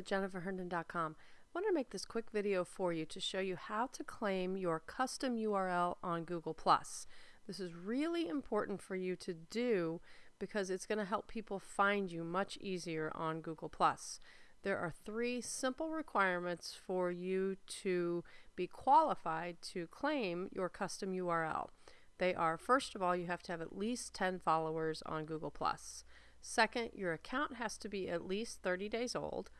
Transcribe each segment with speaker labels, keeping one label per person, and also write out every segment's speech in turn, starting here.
Speaker 1: at jenniferherndon.com. I want to make this quick video for you to show you how to claim your custom URL on Google+. This is really important for you to do because it's going to help people find you much easier on Google+. There are three simple requirements for you to be qualified to claim your custom URL. They are, first of all, you have to have at least 10 followers on Google+. Second, your account has to be at least 30 days old.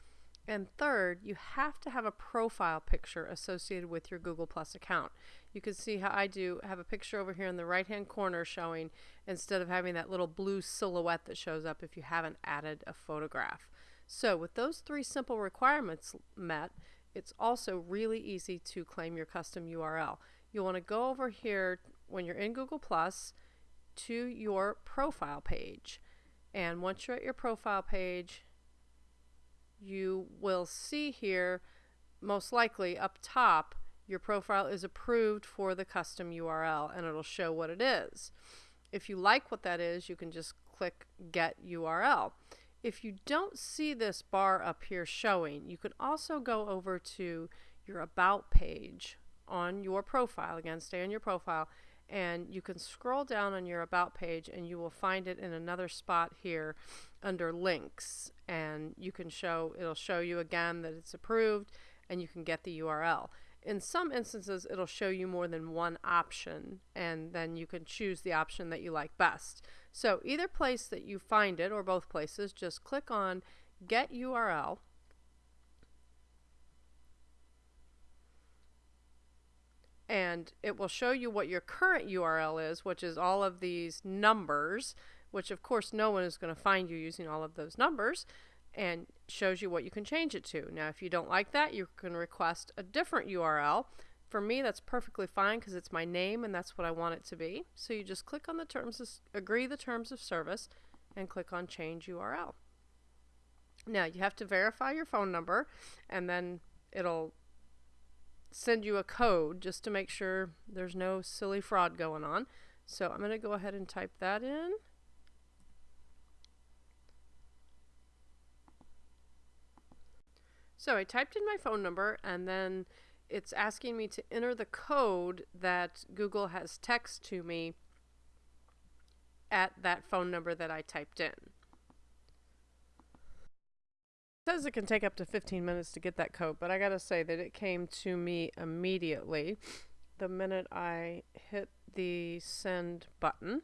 Speaker 1: And third, you have to have a profile picture associated with your Google Plus account. You can see how I do have a picture over here in the right hand corner showing instead of having that little blue silhouette that shows up if you haven't added a photograph. So with those three simple requirements met, it's also really easy to claim your custom URL. You'll want to go over here when you're in Google Plus to your profile page. And once you're at your profile page, you will see here, most likely up top, your profile is approved for the custom URL and it'll show what it is. If you like what that is, you can just click Get URL. If you don't see this bar up here showing, you can also go over to your About page on your profile. Again, stay on your profile and you can scroll down on your About page and you will find it in another spot here under links and you can show it'll show you again that it's approved and you can get the URL. In some instances it'll show you more than one option and then you can choose the option that you like best. So either place that you find it or both places just click on get URL and it will show you what your current URL is, which is all of these numbers, which of course no one is going to find you using all of those numbers, and shows you what you can change it to. Now, if you don't like that, you can request a different URL. For me, that's perfectly fine because it's my name and that's what I want it to be. So you just click on the terms, of, agree the terms of service, and click on change URL. Now, you have to verify your phone number, and then it'll send you a code just to make sure there's no silly fraud going on. So I'm going to go ahead and type that in. So I typed in my phone number and then it's asking me to enter the code that Google has text to me at that phone number that I typed in says it can take up to 15 minutes to get that code, but I gotta say that it came to me immediately the minute I hit the send button.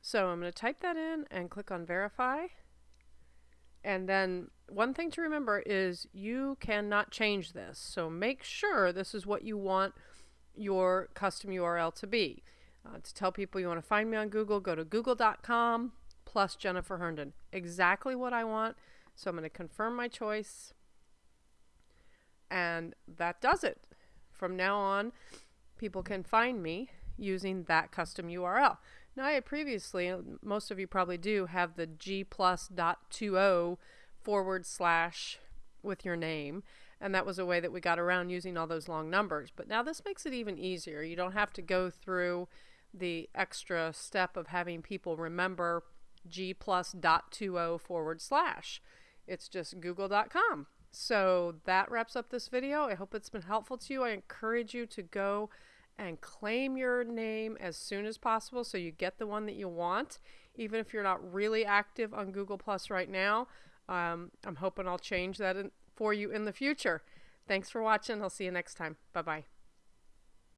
Speaker 1: So I'm to type that in and click on verify. And then one thing to remember is you cannot change this. So make sure this is what you want your custom URL to be. Uh, to tell people you want to find me on Google, go to google.com plus Jennifer Herndon. Exactly what I want. So I'm going to confirm my choice. And that does it. From now on, people can find me using that custom URL. Now, I had previously, most of you probably do, have the g plus dot 20 forward slash with your name. And that was a way that we got around using all those long numbers. But now this makes it even easier. You don't have to go through the extra step of having people remember g plus dot 20 forward slash. It's just google.com. So that wraps up this video. I hope it's been helpful to you. I encourage you to go and claim your name as soon as possible so you get the one that you want. Even if you're not really active on Google Plus right now, um, I'm hoping I'll change that in, for you in the future. Thanks for watching. I'll see you next time. Bye bye.